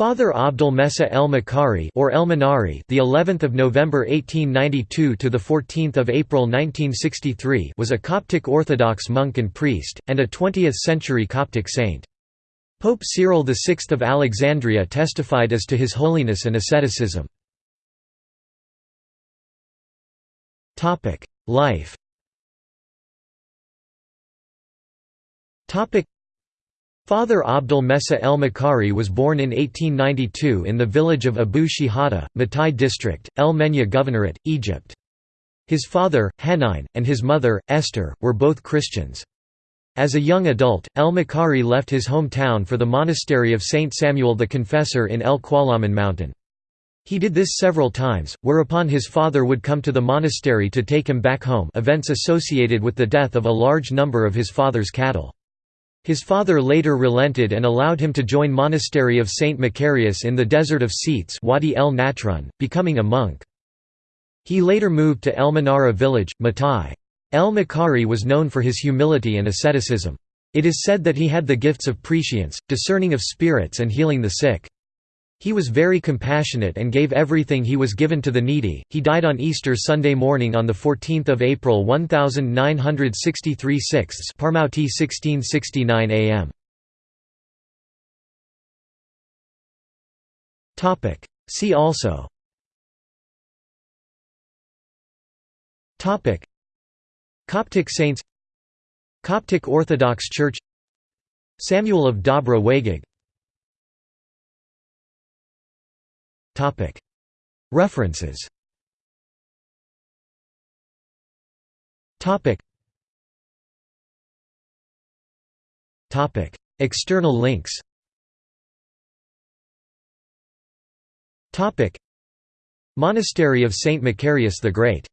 Father Abdul Messa El Makari or El Manari, the 11th of November 1892 to the 14th of April 1963, was a Coptic Orthodox monk and priest and a 20th-century Coptic saint. Pope Cyril VI of Alexandria testified as to his holiness and asceticism. Topic: Life. Topic: Father Abdul Messa el Makari was born in 1892 in the village of Abu Shihada, Matai district, El Menya Governorate, Egypt. His father, Hanine, and his mother, Esther, were both Christians. As a young adult, El Makari left his hometown for the monastery of Saint Samuel the Confessor in El Qualaman mountain. He did this several times, whereupon his father would come to the monastery to take him back home events associated with the death of a large number of his father's cattle. His father later relented and allowed him to join monastery of Saint Macarius in the desert of Scetes Wadi el Natrun, becoming a monk. He later moved to El Manara village, Matai. El Makari was known for his humility and asceticism. It is said that he had the gifts of prescience, discerning of spirits and healing the sick. He was very compassionate and gave everything he was given to the needy. He died on Easter Sunday morning on the 14th of April 1963 6 Parmouti 1669 AM. Topic: See also. Topic: Coptic saints. Coptic Orthodox Church. Samuel of Dabra Wagag References. External links. Monastery of Saint Macarius the Great